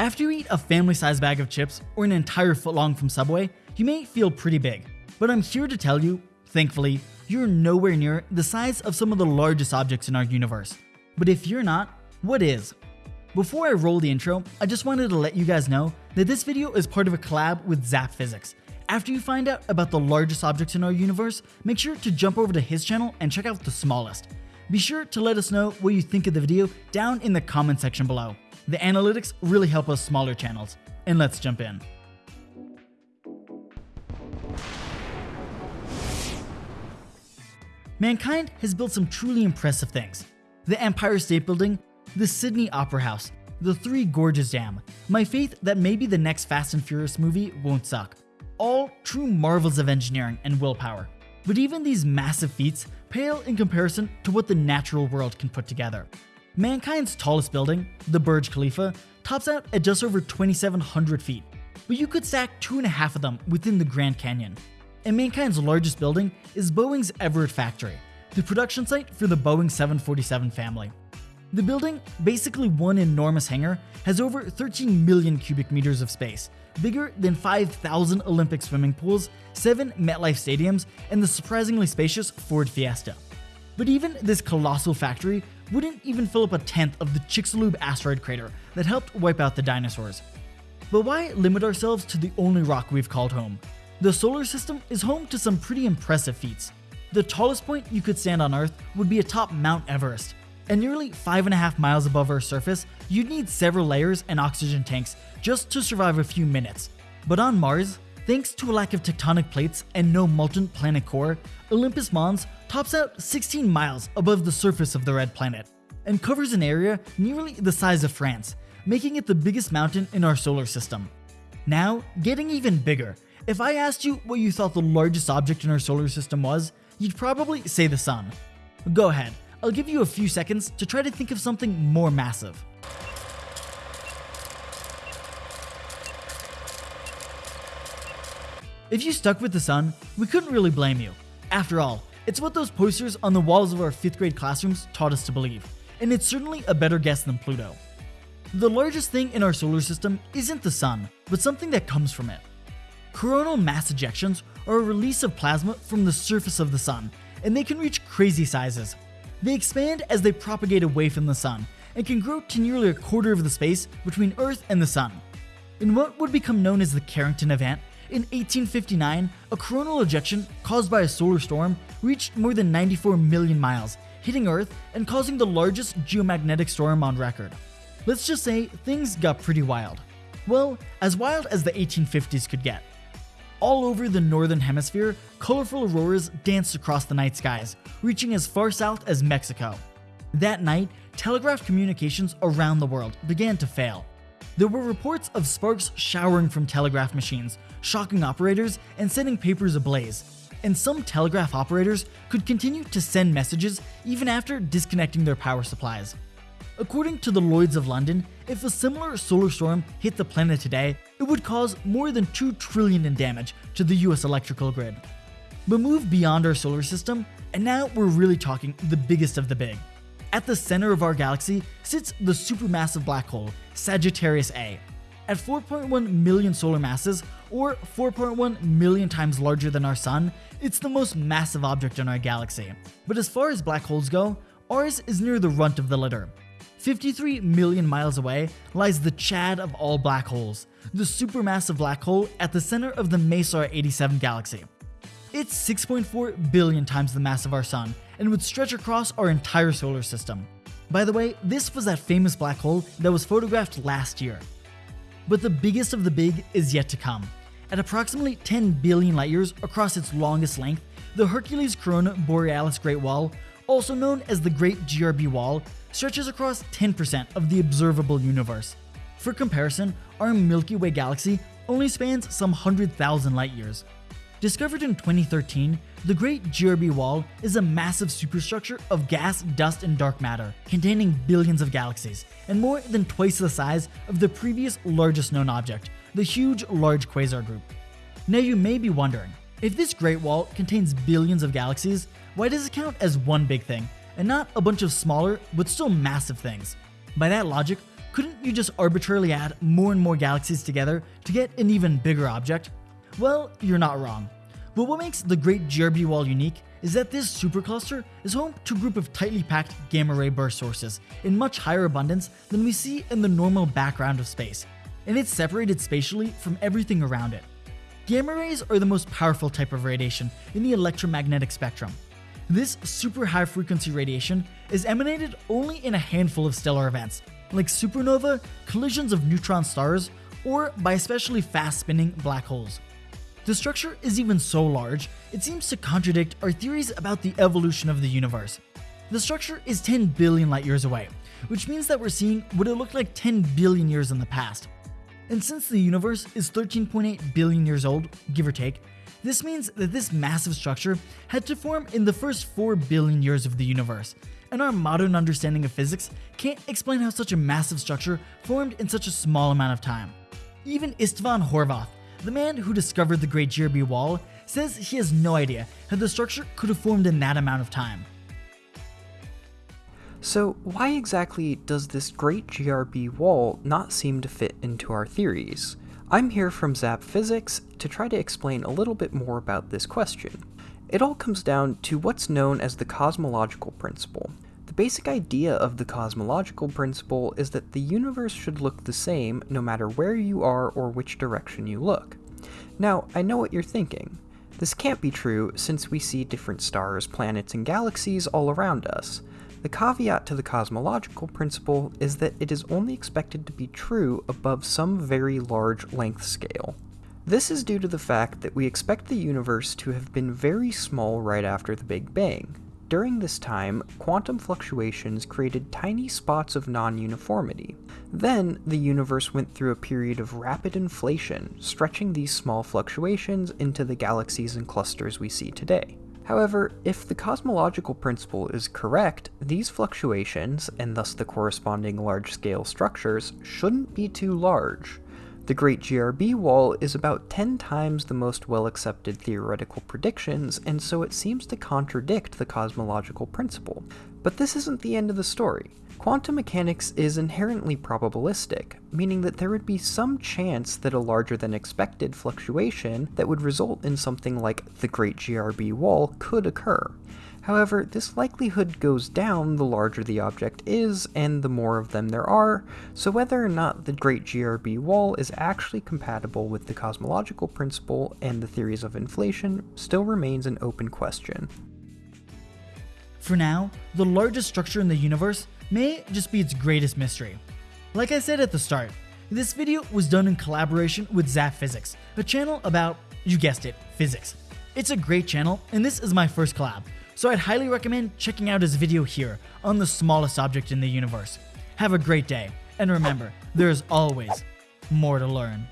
After you eat a family sized bag of chips or an entire footlong from Subway, you may feel pretty big. But I'm here to tell you, thankfully, you're nowhere near the size of some of the largest objects in our universe. But if you're not, what is? Before I roll the intro, I just wanted to let you guys know that this video is part of a collab with Zap Physics. After you find out about the largest objects in our universe, make sure to jump over to his channel and check out the smallest. Be sure to let us know what you think of the video down in the comment section below. The analytics really help us smaller channels. And let's jump in. Mankind has built some truly impressive things. The Empire State Building, the Sydney Opera House, the Three Gorges Dam, my faith that maybe the next Fast and Furious movie won't suck. All true marvels of engineering and willpower. But even these massive feats pale in comparison to what the natural world can put together. Mankind's tallest building, the Burj Khalifa, tops out at just over 2,700 feet, but you could stack two and a half of them within the Grand Canyon. And Mankind's largest building is Boeing's Everett factory, the production site for the Boeing 747 family. The building, basically one enormous hangar, has over 13 million cubic meters of space, bigger than 5,000 Olympic swimming pools, 7 MetLife stadiums, and the surprisingly spacious Ford Fiesta. But even this colossal factory wouldn't even fill up a tenth of the Chicxulub asteroid crater that helped wipe out the dinosaurs. But why limit ourselves to the only rock we've called home? The solar system is home to some pretty impressive feats. The tallest point you could stand on Earth would be atop Mount Everest. And nearly 5.5 miles above Earth's surface, you'd need several layers and oxygen tanks just to survive a few minutes. But on Mars, thanks to a lack of tectonic plates and no molten planet core, Olympus Mons tops out 16 miles above the surface of the red planet and covers an area nearly the size of France, making it the biggest mountain in our solar system. Now, getting even bigger, if I asked you what you thought the largest object in our solar system was, you'd probably say the sun. Go ahead, I'll give you a few seconds to try to think of something more massive. If you stuck with the sun, we couldn't really blame you. After all, it's what those posters on the walls of our 5th grade classrooms taught us to believe, and it's certainly a better guess than Pluto. The largest thing in our solar system isn't the sun, but something that comes from it. Coronal mass ejections are a release of plasma from the surface of the sun, and they can reach crazy sizes. They expand as they propagate away from the sun, and can grow to nearly a quarter of the space between Earth and the sun. In what would become known as the Carrington event, in 1859, a coronal ejection caused by a solar storm reached more than 94 million miles, hitting Earth and causing the largest geomagnetic storm on record. Let's just say things got pretty wild. Well, as wild as the 1850s could get. All over the northern hemisphere, colorful auroras danced across the night skies, reaching as far south as Mexico. That night, telegraph communications around the world began to fail. There were reports of sparks showering from telegraph machines, shocking operators and setting papers ablaze. And some telegraph operators could continue to send messages even after disconnecting their power supplies. According to the Lloyds of London, if a similar solar storm hit the planet today, it would cause more than 2 trillion in damage to the US electrical grid. But move beyond our solar system, and now we're really talking the biggest of the big. At the center of our galaxy sits the supermassive black hole, Sagittarius A. At 4.1 million solar masses, or 4.1 million times larger than our sun, it's the most massive object in our galaxy. But as far as black holes go, ours is near the runt of the litter. 53 million miles away lies the Chad of all black holes, the supermassive black hole at the center of the Messier 87 galaxy. It's 6.4 billion times the mass of our sun and would stretch across our entire solar system. By the way, this was that famous black hole that was photographed last year. But the biggest of the big is yet to come. At approximately 10 billion light years across its longest length, the Hercules Corona Borealis Great Wall, also known as the Great GRB Wall, stretches across 10% of the observable universe. For comparison, our Milky Way galaxy only spans some 100,000 light years. Discovered in 2013, the Great GRB Wall is a massive superstructure of gas, dust, and dark matter, containing billions of galaxies, and more than twice the size of the previous largest known object, the Huge Large Quasar Group. Now you may be wondering, if this Great Wall contains billions of galaxies, why does it count as one big thing, and not a bunch of smaller but still massive things? By that logic, couldn't you just arbitrarily add more and more galaxies together to get an even bigger object? Well, you're not wrong. But what makes the Great GRB Wall unique is that this supercluster is home to a group of tightly packed gamma ray burst sources in much higher abundance than we see in the normal background of space, and it's separated spatially from everything around it. Gamma rays are the most powerful type of radiation in the electromagnetic spectrum. This super high frequency radiation is emanated only in a handful of stellar events, like supernova, collisions of neutron stars, or by especially fast spinning black holes. The structure is even so large, it seems to contradict our theories about the evolution of the universe. The structure is 10 billion light years away, which means that we're seeing what it looked like 10 billion years in the past. And since the universe is 13.8 billion years old, give or take, this means that this massive structure had to form in the first 4 billion years of the universe, and our modern understanding of physics can't explain how such a massive structure formed in such a small amount of time. Even Istvan Horvath, the man who discovered the Great GRB Wall says he has no idea how the structure could have formed in that amount of time. So, why exactly does this Great GRB Wall not seem to fit into our theories? I'm here from Zap Physics to try to explain a little bit more about this question. It all comes down to what's known as the cosmological principle, the basic idea of the cosmological principle is that the universe should look the same no matter where you are or which direction you look. Now, I know what you're thinking. This can't be true since we see different stars, planets, and galaxies all around us. The caveat to the cosmological principle is that it is only expected to be true above some very large length scale. This is due to the fact that we expect the universe to have been very small right after the Big Bang, during this time, quantum fluctuations created tiny spots of non-uniformity. Then, the universe went through a period of rapid inflation, stretching these small fluctuations into the galaxies and clusters we see today. However, if the cosmological principle is correct, these fluctuations, and thus the corresponding large-scale structures, shouldn't be too large. The Great GRB Wall is about 10 times the most well-accepted theoretical predictions, and so it seems to contradict the cosmological principle. But this isn't the end of the story. Quantum mechanics is inherently probabilistic, meaning that there would be some chance that a larger than expected fluctuation that would result in something like the Great GRB Wall could occur. However, this likelihood goes down the larger the object is and the more of them there are, so whether or not the Great GRB Wall is actually compatible with the cosmological principle and the theories of inflation still remains an open question. For now, the largest structure in the universe may just be its greatest mystery. Like I said at the start, this video was done in collaboration with Zap Physics, a channel about, you guessed it, physics. It's a great channel, and this is my first collab, so I'd highly recommend checking out his video here on the smallest object in the universe. Have a great day, and remember, there is always more to learn.